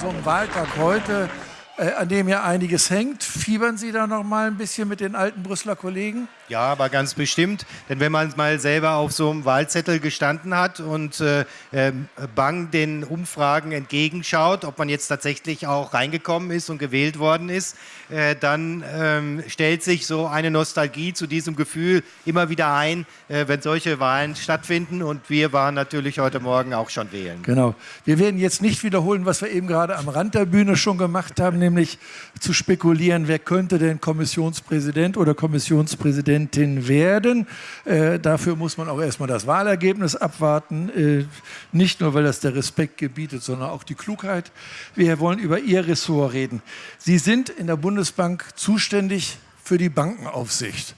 so einem Wahltag heute, äh, an dem ja einiges hängt, fiebern Sie da noch mal ein bisschen mit den alten Brüsseler Kollegen? Ja, aber ganz bestimmt. Denn wenn man mal selber auf so einem Wahlzettel gestanden hat und äh, äh, bang den Umfragen entgegenschaut, ob man jetzt tatsächlich auch reingekommen ist und gewählt worden ist, äh, dann ähm, stellt sich so eine Nostalgie zu diesem Gefühl immer wieder ein, äh, wenn solche Wahlen stattfinden. Und wir waren natürlich heute Morgen auch schon wählen. Genau. Wir werden jetzt nicht wiederholen, was wir eben gerade am Rand der Bühne schon gemacht haben, nämlich zu spekulieren, wer könnte denn Kommissionspräsident oder Kommissionspräsident Präsidentin werden. Äh, dafür muss man auch erstmal das Wahlergebnis abwarten. Äh, nicht nur, weil das der Respekt gebietet, sondern auch die Klugheit. Wir wollen über Ihr Ressort reden. Sie sind in der Bundesbank zuständig für die Bankenaufsicht.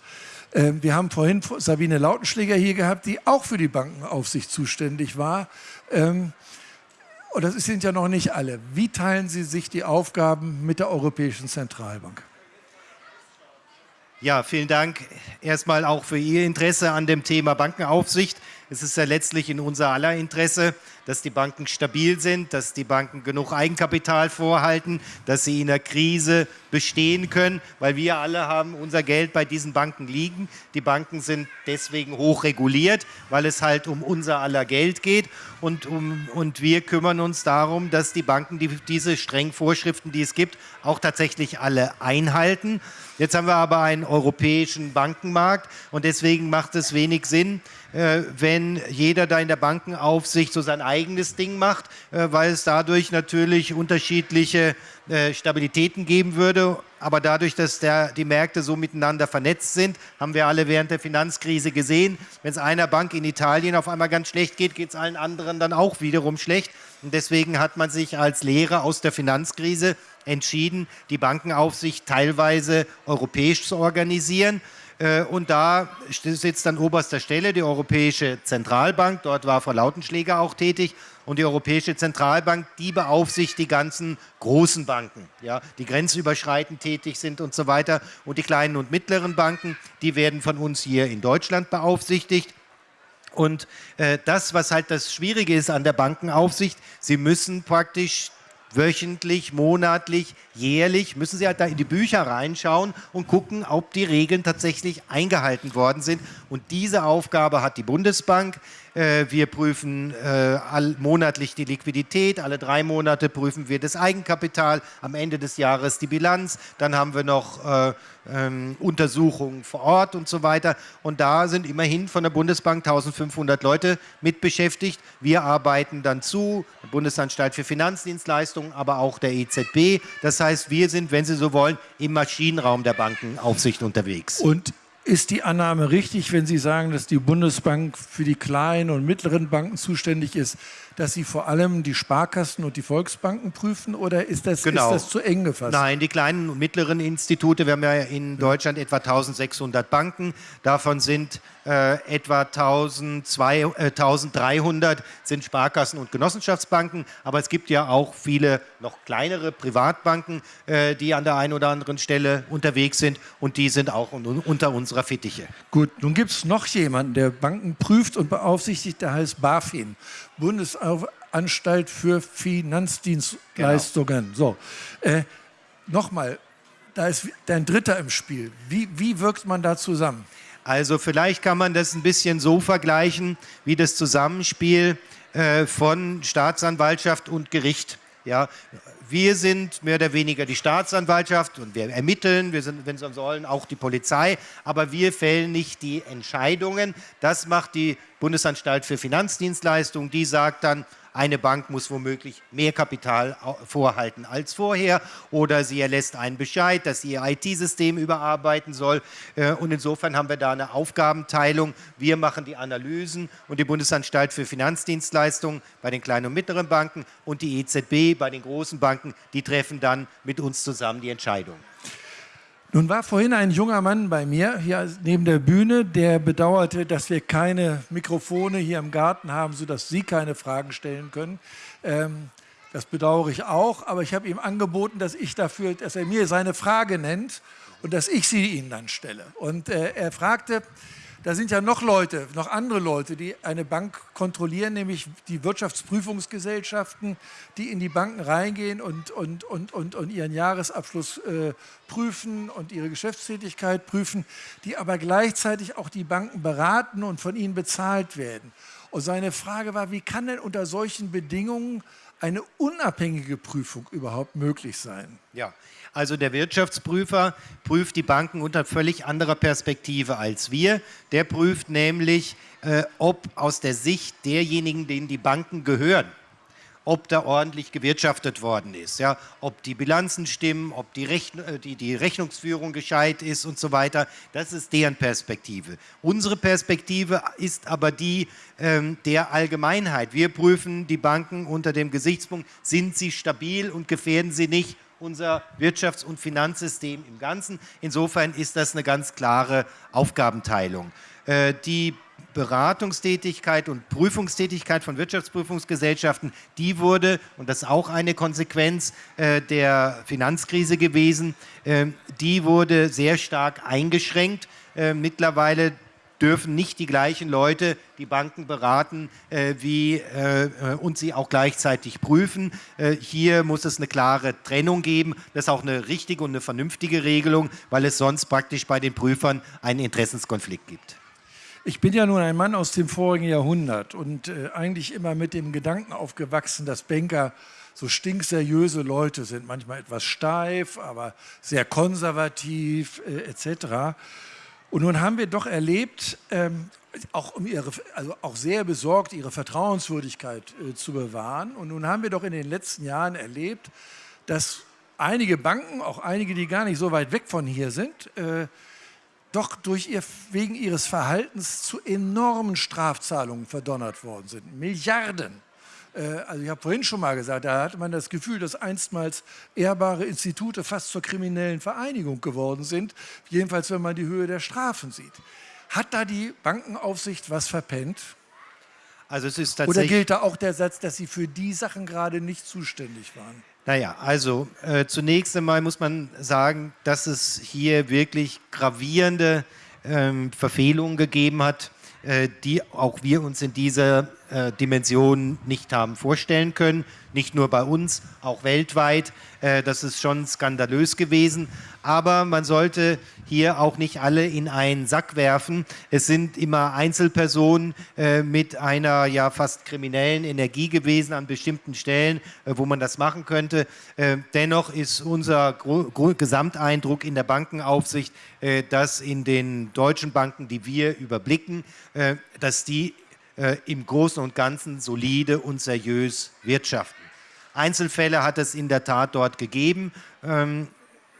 Äh, wir haben vorhin Sabine Lautenschläger hier gehabt, die auch für die Bankenaufsicht zuständig war. Ähm, und das sind ja noch nicht alle. Wie teilen Sie sich die Aufgaben mit der Europäischen Zentralbank? Ja, vielen Dank erstmal auch für Ihr Interesse an dem Thema Bankenaufsicht. Es ist ja letztlich in unser aller Interesse, dass die Banken stabil sind, dass die Banken genug Eigenkapital vorhalten, dass sie in der Krise bestehen können, weil wir alle haben unser Geld bei diesen Banken liegen. Die Banken sind deswegen hoch reguliert, weil es halt um unser aller Geld geht und, um, und wir kümmern uns darum, dass die Banken die, diese strengen Vorschriften, die es gibt, auch tatsächlich alle einhalten. Jetzt haben wir aber einen europäischen Bankenmarkt und deswegen macht es wenig Sinn, wenn jeder da in der Bankenaufsicht so sein eigenes Ding macht, äh, weil es dadurch natürlich unterschiedliche äh, Stabilitäten geben würde. Aber dadurch, dass der, die Märkte so miteinander vernetzt sind, haben wir alle während der Finanzkrise gesehen, wenn es einer Bank in Italien auf einmal ganz schlecht geht, geht es allen anderen dann auch wiederum schlecht. Und deswegen hat man sich als Lehre aus der Finanzkrise entschieden, die Bankenaufsicht teilweise europäisch zu organisieren. Äh, und da sitzt an oberster Stelle die Europäische Zentralbank. Dort war Frau Lautenschläger auch tätig. Und die Europäische Zentralbank, die beaufsichtigt die ganzen großen Banken, ja, die grenzüberschreitend tätig sind und so weiter. Und die kleinen und mittleren Banken, die werden von uns hier in Deutschland beaufsichtigt. Und äh, das, was halt das Schwierige ist an der Bankenaufsicht, sie müssen praktisch wöchentlich, monatlich, jährlich, müssen Sie halt da in die Bücher reinschauen und gucken, ob die Regeln tatsächlich eingehalten worden sind. Und diese Aufgabe hat die Bundesbank. Äh, wir prüfen äh, monatlich die Liquidität, alle drei Monate prüfen wir das Eigenkapital, am Ende des Jahres die Bilanz, dann haben wir noch äh, ähm, Untersuchungen vor Ort und so weiter. Und da sind immerhin von der Bundesbank 1500 Leute mit beschäftigt. Wir arbeiten dann zu, Bundesanstalt für Finanzdienstleistungen, aber auch der EZB. Das heißt, wir sind, wenn Sie so wollen, im Maschinenraum der Bankenaufsicht unterwegs. Und ist die Annahme richtig, wenn Sie sagen, dass die Bundesbank für die kleinen und mittleren Banken zuständig ist, dass Sie vor allem die Sparkassen und die Volksbanken prüfen oder ist das, genau. ist das zu eng gefasst? Nein, die kleinen und mittleren Institute, wir haben ja in Deutschland etwa 1600 Banken, davon sind äh, etwa 1200, äh, 1300 sind Sparkassen und Genossenschaftsbanken, aber es gibt ja auch viele noch kleinere Privatbanken, äh, die an der einen oder anderen Stelle unterwegs sind und die sind auch un unter unserer Fittiche. Gut, nun gibt es noch jemanden, der Banken prüft und beaufsichtigt, der heißt BaFin, Bundesanstalt für Finanzdienstleistungen. Genau. So, äh, nochmal, da ist dein Dritter im Spiel. Wie, wie wirkt man da zusammen? Also vielleicht kann man das ein bisschen so vergleichen wie das Zusammenspiel äh, von Staatsanwaltschaft und Gericht. Ja, wir sind mehr oder weniger die Staatsanwaltschaft und wir ermitteln, wir sind, wenn Sie sollen, auch die Polizei, aber wir fällen nicht die Entscheidungen. Das macht die Bundesanstalt für Finanzdienstleistungen, die sagt dann, eine Bank muss womöglich mehr Kapital vorhalten als vorher oder sie erlässt einen Bescheid, dass sie ihr IT-System überarbeiten soll. Äh, und insofern haben wir da eine Aufgabenteilung. Wir machen die Analysen und die Bundesanstalt für Finanzdienstleistungen bei den kleinen und mittleren Banken und die EZB bei den großen Banken, die treffen dann mit uns zusammen die Entscheidung. Nun war vorhin ein junger Mann bei mir hier neben der Bühne, der bedauerte, dass wir keine Mikrofone hier im Garten haben, sodass Sie keine Fragen stellen können. Ähm, das bedauere ich auch, aber ich habe ihm angeboten, dass ich dafür, dass er mir seine Frage nennt und dass ich sie Ihnen dann stelle. Und äh, er fragte da sind ja noch Leute, noch andere Leute, die eine Bank kontrollieren, nämlich die Wirtschaftsprüfungsgesellschaften, die in die Banken reingehen und, und, und, und, und ihren Jahresabschluss äh, prüfen und ihre Geschäftstätigkeit prüfen, die aber gleichzeitig auch die Banken beraten und von ihnen bezahlt werden. Und seine Frage war, wie kann denn unter solchen Bedingungen eine unabhängige Prüfung überhaupt möglich sein? Ja, also der Wirtschaftsprüfer prüft die Banken unter völlig anderer Perspektive als wir. Der prüft nämlich, äh, ob aus der Sicht derjenigen, denen die Banken gehören, ob da ordentlich gewirtschaftet worden ist, ja, ob die Bilanzen stimmen, ob die, Rechn äh, die, die Rechnungsführung gescheit ist und so weiter. Das ist deren Perspektive. Unsere Perspektive ist aber die ähm, der Allgemeinheit. Wir prüfen die Banken unter dem Gesichtspunkt, sind sie stabil und gefährden sie nicht unser Wirtschafts- und Finanzsystem im Ganzen. Insofern ist das eine ganz klare Aufgabenteilung. Äh, die Beratungstätigkeit und Prüfungstätigkeit von Wirtschaftsprüfungsgesellschaften, die wurde, und das ist auch eine Konsequenz äh, der Finanzkrise gewesen, äh, die wurde sehr stark eingeschränkt. mittlerweile dürfen nicht die gleichen Leute die Banken beraten äh, wie, äh, und sie auch gleichzeitig prüfen. Äh, hier muss es eine klare Trennung geben. Das ist auch eine richtige und eine vernünftige Regelung, weil es sonst praktisch bei den Prüfern einen Interessenskonflikt gibt. Ich bin ja nun ein Mann aus dem vorigen Jahrhundert und äh, eigentlich immer mit dem Gedanken aufgewachsen, dass Banker so stinkseriöse Leute sind, manchmal etwas steif, aber sehr konservativ äh, etc. Und nun haben wir doch erlebt, ähm, auch, um ihre, also auch sehr besorgt, ihre Vertrauenswürdigkeit äh, zu bewahren. Und nun haben wir doch in den letzten Jahren erlebt, dass einige Banken, auch einige, die gar nicht so weit weg von hier sind, äh, doch durch ihr, wegen ihres Verhaltens zu enormen Strafzahlungen verdonnert worden sind. Milliarden. Äh, also ich habe vorhin schon mal gesagt, da hatte man das Gefühl, dass einstmals ehrbare Institute fast zur kriminellen Vereinigung geworden sind, jedenfalls wenn man die Höhe der Strafen sieht. Hat da die Bankenaufsicht was verpennt? Also Oder gilt da auch der Satz, dass sie für die Sachen gerade nicht zuständig waren? Naja, also äh, zunächst einmal muss man sagen, dass es hier wirklich gravierende ähm, Verfehlungen gegeben hat, äh, die auch wir uns in dieser äh, Dimension nicht haben vorstellen können. Nicht nur bei uns, auch weltweit. Äh, das ist schon skandalös gewesen. Aber man sollte hier auch nicht alle in einen Sack werfen. Es sind immer Einzelpersonen äh, mit einer ja fast kriminellen Energie gewesen an bestimmten Stellen, wo man das machen könnte. Dennoch ist unser Gesamteindruck in der Bankenaufsicht, dass in den deutschen Banken, die wir überblicken, dass die äh, im Großen und Ganzen solide und seriös wirtschaften. Einzelfälle hat es in der Tat dort gegeben. Ähm,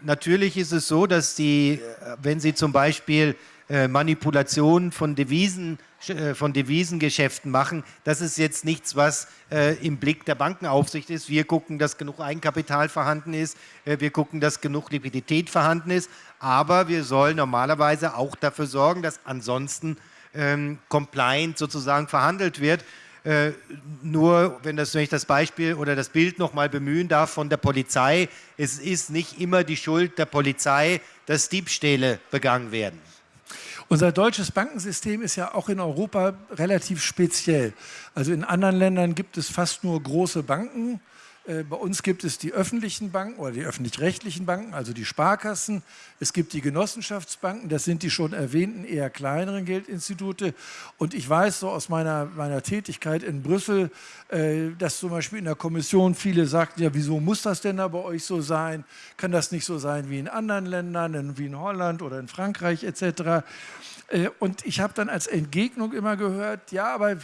natürlich ist es so, dass die, äh, wenn Sie zum Beispiel äh, Manipulationen von, Devisen, äh, von Devisengeschäften machen, das ist jetzt nichts, was äh, im Blick der Bankenaufsicht ist. Wir gucken, dass genug Eigenkapital vorhanden ist, äh, wir gucken, dass genug Liquidität vorhanden ist, aber wir sollen normalerweise auch dafür sorgen, dass ansonsten ähm, compliant sozusagen verhandelt wird. Äh, nur, wenn, das, wenn ich das Beispiel oder das Bild nochmal bemühen darf von der Polizei, es ist nicht immer die Schuld der Polizei, dass Diebstähle begangen werden. Unser deutsches Bankensystem ist ja auch in Europa relativ speziell. Also in anderen Ländern gibt es fast nur große Banken, bei uns gibt es die öffentlichen Banken oder die öffentlich-rechtlichen Banken, also die Sparkassen. Es gibt die Genossenschaftsbanken, das sind die schon erwähnten eher kleineren Geldinstitute. Und ich weiß so aus meiner, meiner Tätigkeit in Brüssel, äh, dass zum Beispiel in der Kommission viele sagten, ja, wieso muss das denn da bei euch so sein? Kann das nicht so sein wie in anderen Ländern, wie in Holland oder in Frankreich etc.? Äh, und ich habe dann als Entgegnung immer gehört, ja, aber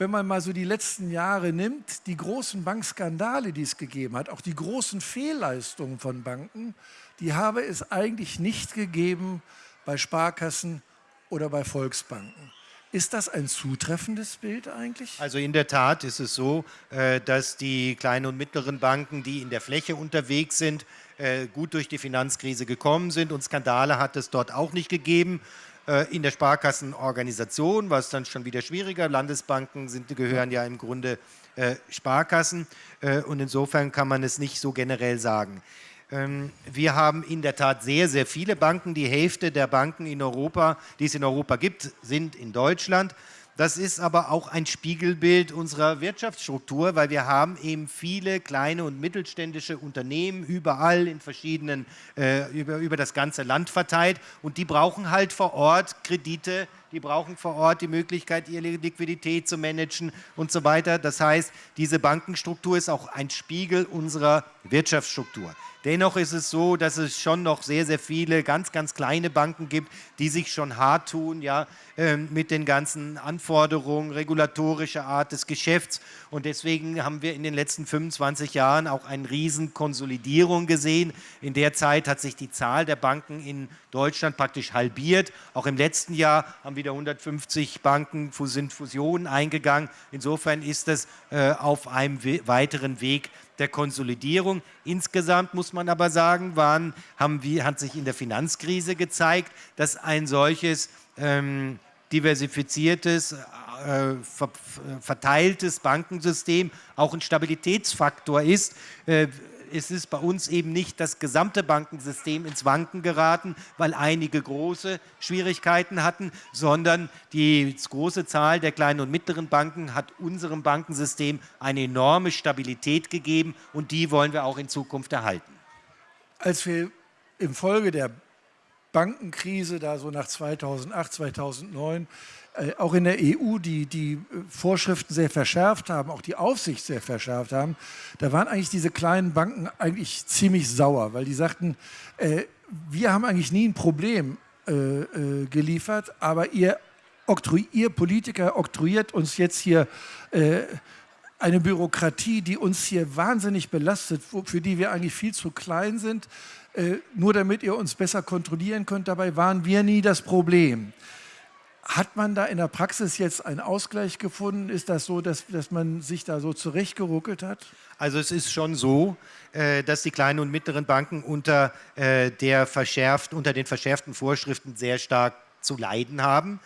wenn man mal so die letzten Jahre nimmt, die großen Bankskandale, die es gegeben hat, auch die großen Fehlleistungen von Banken, die habe es eigentlich nicht gegeben bei Sparkassen oder bei Volksbanken. Ist das ein zutreffendes Bild eigentlich? Also in der Tat ist es so, äh, dass die kleinen und mittleren Banken, die in der Fläche unterwegs sind, äh, gut durch die Finanzkrise gekommen sind und Skandale hat es dort auch nicht gegeben. Äh, in der Sparkassenorganisation, was dann schon wieder schwieriger. Landesbanken sind, gehören ja im Grunde äh, Sparkassen äh, und insofern kann man es nicht so generell sagen. Ähm, wir haben in der Tat sehr, sehr viele Banken. Die Hälfte der Banken in Europa, die es in Europa gibt, sind in Deutschland. Das ist aber auch ein Spiegelbild unserer Wirtschaftsstruktur, weil wir haben eben viele kleine und mittelständische Unternehmen überall in verschiedenen, äh, über, über das ganze Land verteilt und die brauchen halt vor Ort Kredite, die brauchen vor Ort die Möglichkeit, ihre Liquidität zu managen und so weiter. Das heißt, diese Bankenstruktur ist auch ein Spiegel unserer Wirtschaftsstruktur. Dennoch ist es so, dass es schon noch sehr, sehr viele ganz, ganz kleine Banken gibt, die sich schon hart tun ja, äh, mit den ganzen Anforderungen regulatorischer Art des Geschäfts. Und deswegen haben wir in den letzten 25 Jahren auch eine riesen Konsolidierung gesehen. In der Zeit hat sich die Zahl der Banken in Deutschland praktisch halbiert. Auch im letzten Jahr haben wieder 150 Banken sind Fusionen eingegangen. Insofern ist es äh, auf einem we weiteren Weg der Konsolidierung. Insgesamt muss man aber sagen, waren, haben wir, hat sich in der Finanzkrise gezeigt, dass ein solches ähm, diversifiziertes, äh, ver verteiltes Bankensystem auch ein Stabilitätsfaktor ist. Äh, es ist bei uns eben nicht das gesamte Bankensystem ins Wanken geraten, weil einige große Schwierigkeiten hatten, sondern die große Zahl der kleinen und mittleren Banken hat unserem Bankensystem eine enorme Stabilität gegeben und die wollen wir auch in Zukunft erhalten. Als wir im Folge der Bankenkrise, da so nach 2008, 2009, äh, auch in der EU die, die Vorschriften sehr verschärft haben, auch die Aufsicht sehr verschärft haben, da waren eigentlich diese kleinen Banken eigentlich ziemlich sauer, weil die sagten, äh, wir haben eigentlich nie ein Problem äh, äh, geliefert, aber ihr, ihr Politiker oktroyiert uns jetzt hier äh, eine Bürokratie, die uns hier wahnsinnig belastet, für die wir eigentlich viel zu klein sind, äh, nur damit ihr uns besser kontrollieren könnt. Dabei waren wir nie das Problem. Hat man da in der Praxis jetzt einen Ausgleich gefunden? Ist das so, dass, dass man sich da so zurechtgeruckelt hat? Also es ist schon so, äh, dass die kleinen und mittleren Banken unter, äh, der verschärft, unter den verschärften Vorschriften sehr stark zu leiden haben.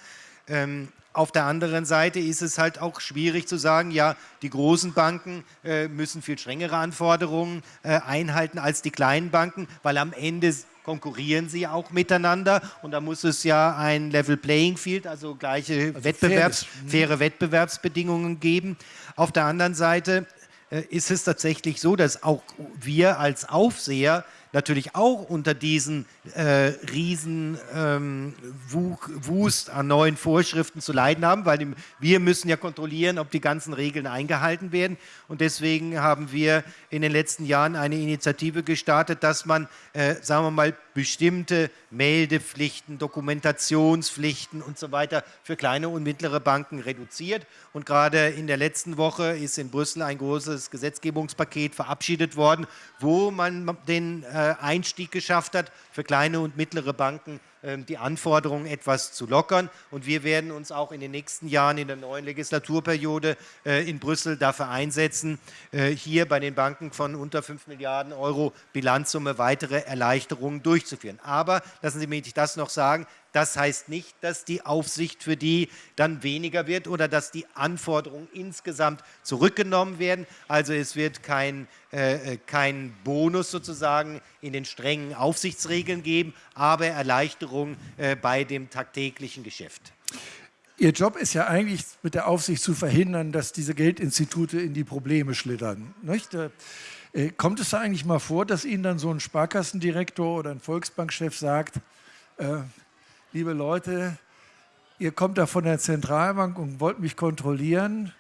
Auf der anderen Seite ist es halt auch schwierig zu sagen, ja, die großen Banken äh, müssen viel strengere Anforderungen äh, einhalten als die kleinen Banken, weil am Ende konkurrieren sie auch miteinander und da muss es ja ein Level Playing Field, also gleiche also Wettbewerbs, mhm. faire Wettbewerbsbedingungen geben. Auf der anderen Seite äh, ist es tatsächlich so, dass auch wir als Aufseher natürlich auch unter diesen äh, riesen ähm, Wust an neuen Vorschriften zu leiden haben, weil wir müssen ja kontrollieren, ob die ganzen Regeln eingehalten werden. Und deswegen haben wir in den letzten Jahren eine Initiative gestartet, dass man, äh, sagen wir mal, bestimmte Meldepflichten, Dokumentationspflichten und so weiter für kleine und mittlere Banken reduziert. Und gerade in der letzten Woche ist in Brüssel ein großes Gesetzgebungspaket verabschiedet worden, wo man den äh, Einstieg geschafft hat, für kleine und mittlere Banken die Anforderungen etwas zu lockern. Und wir werden uns auch in den nächsten Jahren in der neuen Legislaturperiode äh, in Brüssel dafür einsetzen, äh, hier bei den Banken von unter 5 Milliarden Euro Bilanzsumme weitere Erleichterungen durchzuführen. Aber lassen Sie mich das noch sagen, das heißt nicht, dass die Aufsicht für die dann weniger wird oder dass die Anforderungen insgesamt zurückgenommen werden. Also es wird kein, äh, äh, kein Bonus sozusagen in den strengen Aufsichtsregeln geben, aber Erleichterung äh, bei dem tagtäglichen Geschäft. Ihr Job ist ja eigentlich mit der Aufsicht zu verhindern, dass diese Geldinstitute in die Probleme schlittern. Nicht? Äh, äh, kommt es da eigentlich mal vor, dass Ihnen dann so ein Sparkassendirektor oder ein Volksbankchef sagt, äh, liebe Leute, ihr kommt da von der Zentralbank und wollt mich kontrollieren.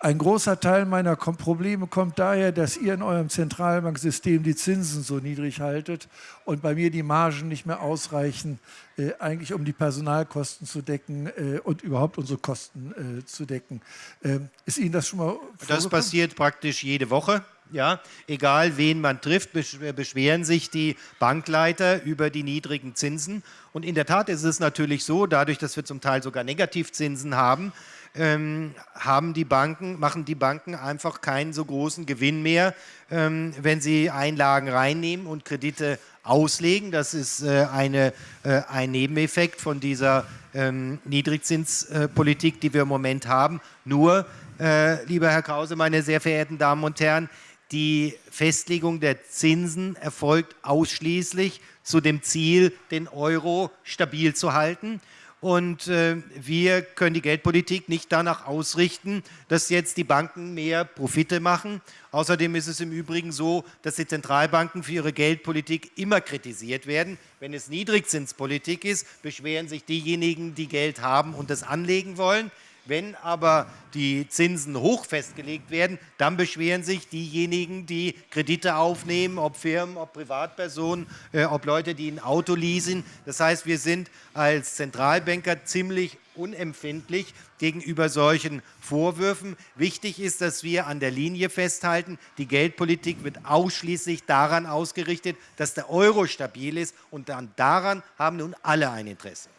Ein großer Teil meiner Probleme kommt daher, dass ihr in eurem Zentralbanksystem die Zinsen so niedrig haltet und bei mir die Margen nicht mehr ausreichen, äh, eigentlich um die Personalkosten zu decken äh, und überhaupt unsere Kosten äh, zu decken. Ähm, ist Ihnen das schon mal Das passiert praktisch jede Woche. Ja, egal wen man trifft, beschweren sich die Bankleiter über die niedrigen Zinsen. Und in der Tat ist es natürlich so, dadurch, dass wir zum Teil sogar Negativzinsen haben, ähm, haben die Banken, machen die Banken einfach keinen so großen Gewinn mehr, ähm, wenn sie Einlagen reinnehmen und Kredite auslegen. Das ist äh, eine, äh, ein Nebeneffekt von dieser ähm, Niedrigzinspolitik, die wir im Moment haben. Nur, äh, lieber Herr Krause, meine sehr verehrten Damen und Herren, die Festlegung der Zinsen erfolgt ausschließlich zu dem Ziel, den Euro stabil zu halten. Und äh, wir können die Geldpolitik nicht danach ausrichten, dass jetzt die Banken mehr Profite machen. Außerdem ist es im Übrigen so, dass die Zentralbanken für ihre Geldpolitik immer kritisiert werden. Wenn es Niedrigzinspolitik ist, beschweren sich diejenigen, die Geld haben und das anlegen wollen. Wenn aber die Zinsen hoch festgelegt werden, dann beschweren sich diejenigen, die Kredite aufnehmen, ob Firmen, ob Privatpersonen, äh, ob Leute, die ein Auto leasen. Das heißt, wir sind als Zentralbanker ziemlich unempfindlich gegenüber solchen Vorwürfen. Wichtig ist, dass wir an der Linie festhalten, die Geldpolitik wird ausschließlich daran ausgerichtet, dass der Euro stabil ist und daran haben nun alle ein Interesse.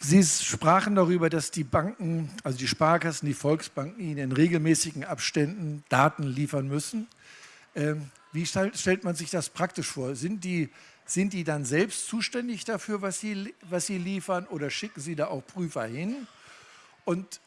Sie sprachen darüber, dass die Banken, also die Sparkassen, die Volksbanken Ihnen in regelmäßigen Abständen Daten liefern müssen. Ähm, wie stellt man sich das praktisch vor? Sind die, sind die dann selbst zuständig dafür, was sie, was sie liefern oder schicken Sie da auch Prüfer hin? Und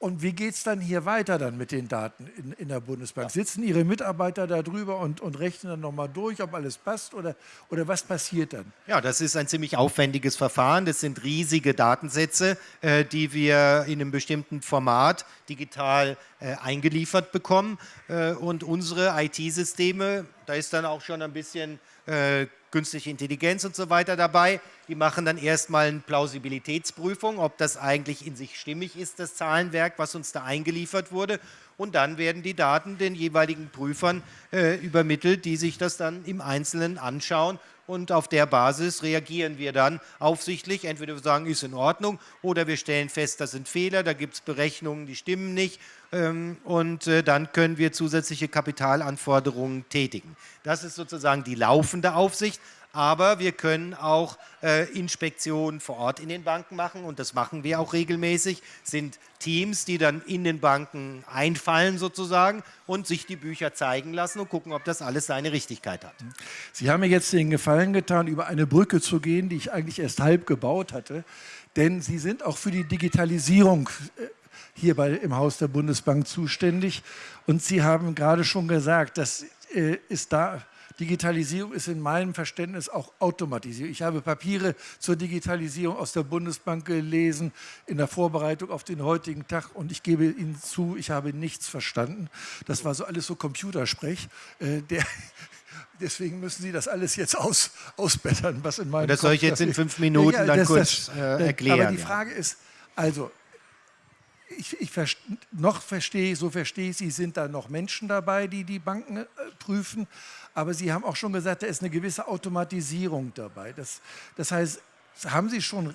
und wie geht es dann hier weiter dann mit den Daten in, in der Bundesbank? Ja. Sitzen Ihre Mitarbeiter da drüber und, und rechnen dann nochmal durch, ob alles passt oder, oder was passiert dann? Ja, das ist ein ziemlich aufwendiges Verfahren. Das sind riesige Datensätze, äh, die wir in einem bestimmten Format digital äh, eingeliefert bekommen. Äh, und unsere IT-Systeme, da ist dann auch schon ein bisschen äh, künstliche Intelligenz und so weiter dabei. Die machen dann erstmal eine Plausibilitätsprüfung, ob das eigentlich in sich stimmig ist, das Zahlenwerk, was uns da eingeliefert wurde. Und dann werden die Daten den jeweiligen Prüfern äh, übermittelt, die sich das dann im Einzelnen anschauen und auf der Basis reagieren wir dann aufsichtlich. Entweder wir sagen, ist in Ordnung oder wir stellen fest, das sind Fehler, da gibt es Berechnungen, die stimmen nicht ähm, und äh, dann können wir zusätzliche Kapitalanforderungen tätigen. Das ist sozusagen die laufende Aufsicht aber wir können auch äh, Inspektionen vor Ort in den Banken machen und das machen wir auch regelmäßig, sind Teams, die dann in den Banken einfallen sozusagen und sich die Bücher zeigen lassen und gucken, ob das alles seine Richtigkeit hat. Sie haben mir jetzt den Gefallen getan, über eine Brücke zu gehen, die ich eigentlich erst halb gebaut hatte, denn Sie sind auch für die Digitalisierung äh, hier bei, im Haus der Bundesbank zuständig. Und Sie haben gerade schon gesagt, das äh, ist da Digitalisierung ist in meinem Verständnis auch Automatisierung. Ich habe Papiere zur Digitalisierung aus der Bundesbank gelesen in der Vorbereitung auf den heutigen Tag und ich gebe Ihnen zu, ich habe nichts verstanden. Das war so alles so Computersprech. Äh, der, deswegen müssen Sie das alles jetzt aus, ausbessern, was in meinem Das soll ich jetzt in fünf Minuten ja, dann kurz das, äh, erklären. Aber die Frage ist, also ich, ich noch verstehe, so verstehe ich, Sie sind da noch Menschen dabei, die die Banken äh, prüfen, aber Sie haben auch schon gesagt, da ist eine gewisse Automatisierung dabei. Das, das heißt, haben Sie schon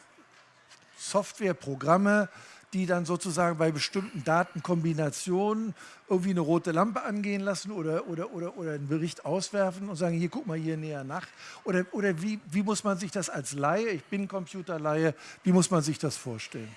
Software, Programme, die dann sozusagen bei bestimmten Datenkombinationen irgendwie eine rote Lampe angehen lassen oder, oder, oder, oder einen Bericht auswerfen und sagen, hier guck mal hier näher nach? Oder, oder wie, wie muss man sich das als Laie, ich bin Computerlaie, wie muss man sich das vorstellen?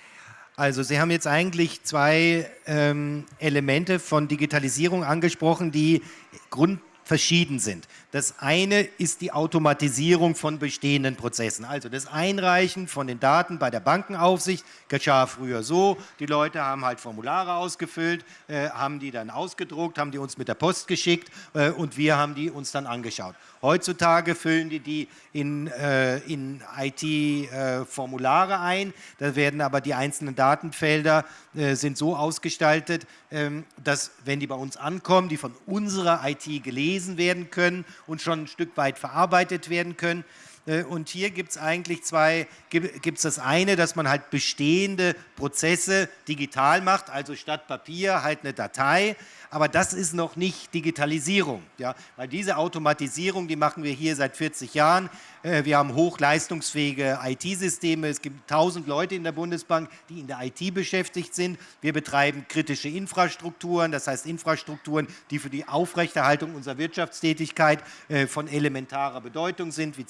Also Sie haben jetzt eigentlich zwei ähm, Elemente von Digitalisierung angesprochen, die grund verschieden sind. Das eine ist die Automatisierung von bestehenden Prozessen. Also das Einreichen von den Daten bei der Bankenaufsicht geschah früher so, die Leute haben halt Formulare ausgefüllt, äh, haben die dann ausgedruckt, haben die uns mit der Post geschickt äh, und wir haben die uns dann angeschaut. Heutzutage füllen die die in, äh, in IT-Formulare äh, ein, da werden aber die einzelnen Datenfelder äh, sind so ausgestaltet, ähm, dass wenn die bei uns ankommen, die von unserer IT gelesen werden können und schon ein Stück weit verarbeitet werden können. Äh, und hier gibt es eigentlich zwei, gibt es das eine, dass man halt bestehende Prozesse digital macht, also statt Papier halt eine Datei aber das ist noch nicht Digitalisierung, ja? weil diese Automatisierung, die machen wir hier seit 40 Jahren. Äh, wir haben hochleistungsfähige IT-Systeme, es gibt 1000 Leute in der Bundesbank, die in der IT beschäftigt sind. Wir betreiben kritische Infrastrukturen, das heißt Infrastrukturen, die für die Aufrechterhaltung unserer Wirtschaftstätigkeit äh, von elementarer Bedeutung sind, wie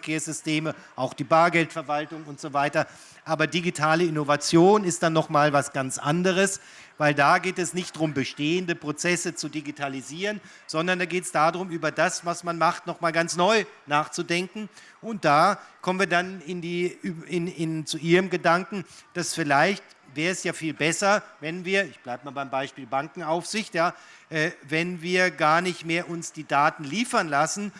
Zahlungsverkehrssysteme, auch die Bargeldverwaltung und so weiter. Aber digitale Innovation ist dann nochmal was ganz anderes weil da geht es nicht darum, bestehende Prozesse zu digitalisieren, sondern da geht es darum, über das, was man macht, nochmal ganz neu nachzudenken. Und da kommen wir dann in die, in, in, zu Ihrem Gedanken, dass vielleicht wäre es ja viel besser, wenn wir, ich bleibe mal beim Beispiel Bankenaufsicht, ja, äh, wenn wir gar nicht mehr uns die Daten liefern lassen,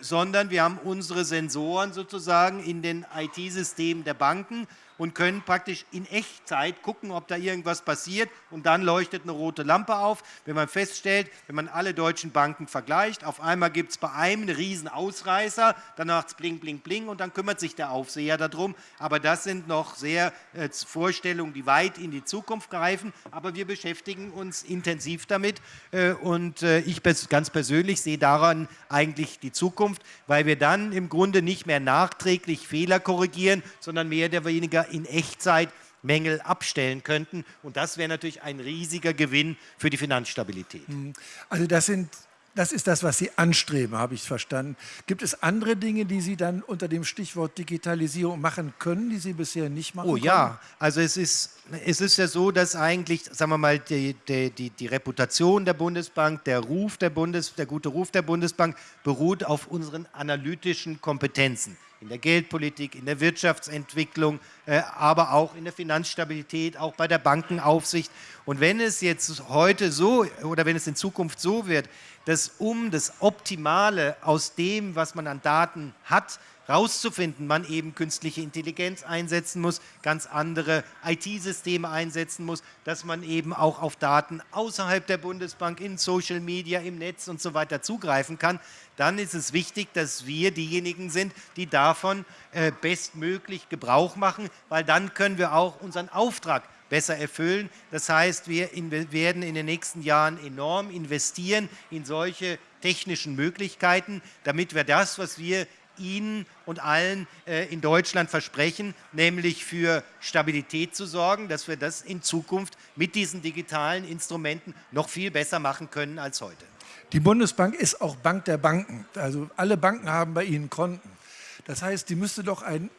sondern wir haben unsere Sensoren sozusagen in den IT-Systemen der Banken und können praktisch in Echtzeit gucken, ob da irgendwas passiert und dann leuchtet eine rote Lampe auf. Wenn man feststellt, wenn man alle deutschen Banken vergleicht, auf einmal gibt es bei einem einen riesen Ausreißer, dann macht es bling, bling, bling und dann kümmert sich der Aufseher darum. Aber das sind noch sehr äh, Vorstellungen, die weit in die Zukunft greifen, aber wir beschäftigen uns intensiv damit äh, und äh, ich ganz persönlich sehe daran eigentlich die Zukunft, weil wir dann im Grunde nicht mehr nachträglich Fehler korrigieren, sondern mehr oder weniger in Echtzeit Mängel abstellen könnten. Und das wäre natürlich ein riesiger Gewinn für die Finanzstabilität. Mhm. Also das sind das ist das, was Sie anstreben, habe ich verstanden. Gibt es andere Dinge, die Sie dann unter dem Stichwort Digitalisierung machen können, die Sie bisher nicht machen Oh können? ja, also es ist, es ist ja so, dass eigentlich, sagen wir mal, die, die, die, die Reputation der Bundesbank, der Ruf der Bundes, der gute Ruf der Bundesbank beruht auf unseren analytischen Kompetenzen in der Geldpolitik, in der Wirtschaftsentwicklung, äh, aber auch in der Finanzstabilität, auch bei der Bankenaufsicht. Und wenn es jetzt heute so oder wenn es in Zukunft so wird, dass um das Optimale aus dem, was man an Daten hat, rauszufinden, man eben künstliche Intelligenz einsetzen muss, ganz andere IT-Systeme einsetzen muss, dass man eben auch auf Daten außerhalb der Bundesbank, in Social Media, im Netz und so weiter zugreifen kann, dann ist es wichtig, dass wir diejenigen sind, die davon äh, bestmöglich Gebrauch machen, weil dann können wir auch unseren Auftrag besser erfüllen. Das heißt, wir werden in den nächsten Jahren enorm investieren in solche technischen Möglichkeiten, damit wir das, was wir Ihnen und allen äh, in Deutschland versprechen, nämlich für Stabilität zu sorgen, dass wir das in Zukunft mit diesen digitalen Instrumenten noch viel besser machen können als heute. Die Bundesbank ist auch Bank der Banken. Also alle Banken haben bei Ihnen Konten. Das heißt, die müsste doch ein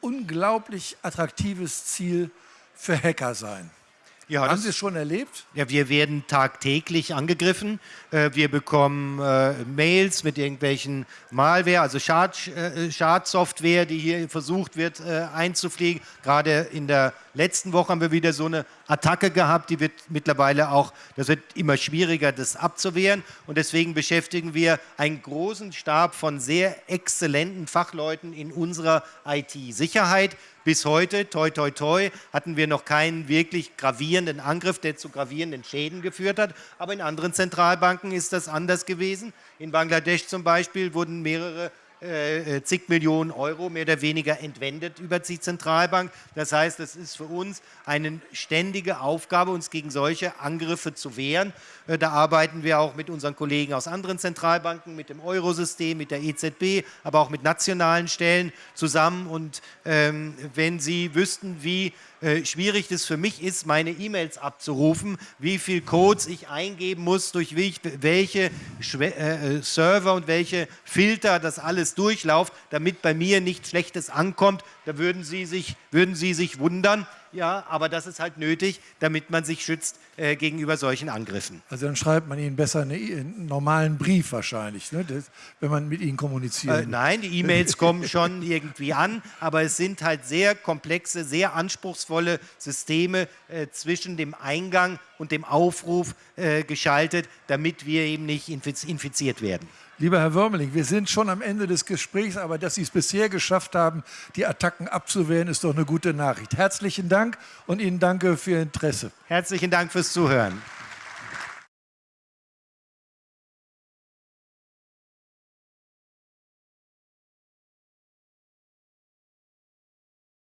unglaublich attraktives Ziel für Hacker sein. Ja, Haben Sie es schon erlebt? Ja, wir werden tagtäglich angegriffen. Äh, wir bekommen äh, Mails mit irgendwelchen Malware, also Schad, äh, Schadsoftware, die hier versucht wird einzufliegen. Gerade in der letzten Woche haben wir wieder so eine Attacke gehabt, die wird mittlerweile auch, das wird immer schwieriger, das abzuwehren. Und deswegen beschäftigen wir einen großen Stab von sehr exzellenten Fachleuten in unserer IT-Sicherheit. Bis heute, toi toi toi, hatten wir noch keinen wirklich gravierenden Angriff, der zu gravierenden Schäden geführt hat. Aber in anderen Zentralbanken ist das anders gewesen. In Bangladesch zum Beispiel wurden mehrere äh, äh, zig Millionen Euro mehr oder weniger entwendet über die Zentralbank. Das heißt, es ist für uns eine ständige Aufgabe, uns gegen solche Angriffe zu wehren. Äh, da arbeiten wir auch mit unseren Kollegen aus anderen Zentralbanken, mit dem Eurosystem, mit der EZB, aber auch mit nationalen Stellen zusammen. Und ähm, wenn Sie wüssten, wie äh, schwierig das für mich ist, meine E-Mails abzurufen, wie viel Codes ich eingeben muss, durch welche äh, Server und welche Filter das alles durchlauft, damit bei mir nichts Schlechtes ankommt, da würden Sie sich, würden Sie sich wundern. Ja, aber das ist halt nötig, damit man sich schützt äh, gegenüber solchen Angriffen. Also dann schreibt man Ihnen besser einen normalen Brief wahrscheinlich, ne, das, wenn man mit Ihnen kommuniziert. Äh, nein, die E-Mails kommen schon irgendwie an, aber es sind halt sehr komplexe, sehr anspruchsvolle Systeme äh, zwischen dem Eingang und dem Aufruf äh, geschaltet, damit wir eben nicht infiziert werden. Lieber Herr Würmeling, wir sind schon am Ende des Gesprächs, aber dass Sie es bisher geschafft haben, die Attacken abzuwehren, ist doch eine gute Nachricht. Herzlichen Dank und Ihnen danke für Ihr Interesse. Herzlichen Dank fürs Zuhören.